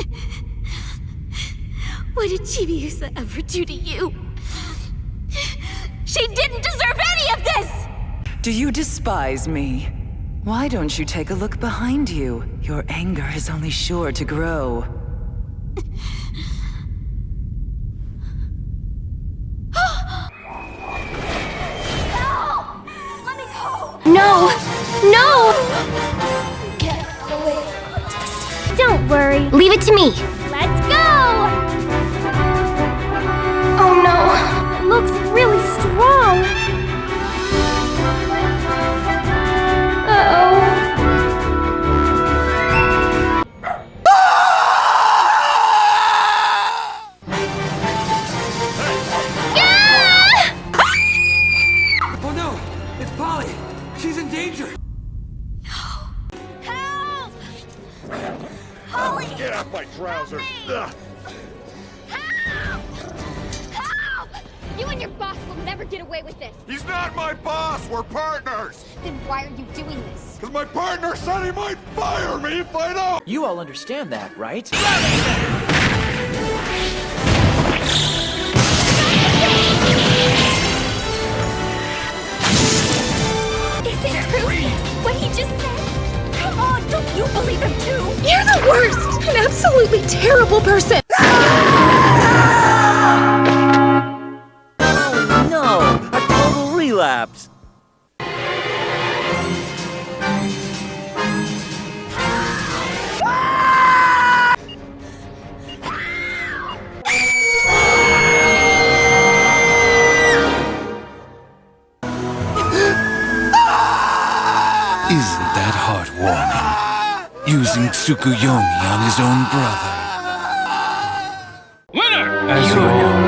What did Chibiusa ever do to you? She didn't deserve any of this! Do you despise me? Why don't you take a look behind you? Your anger is only sure to grow. No! No! Don't worry. Leave it to me. Let's go! Oh no. Looks really strong. Uh-oh. Oh no! It's Polly! She's in danger! Help! Holly! Get off my trousers! Ugh. Help! Help! You and your boss will never get away with this. He's not my boss! We're partners! Then why are you doing this? Because my partner said he might fire me if I don't! You all understand that, right? Is it true? What he just said? Come on, don't you believe him too? You're the worst! An absolutely terrible person! Oh no! A total relapse! Isn't that heartwarming? Using Tsukuyomi on his own brother. Winner! As you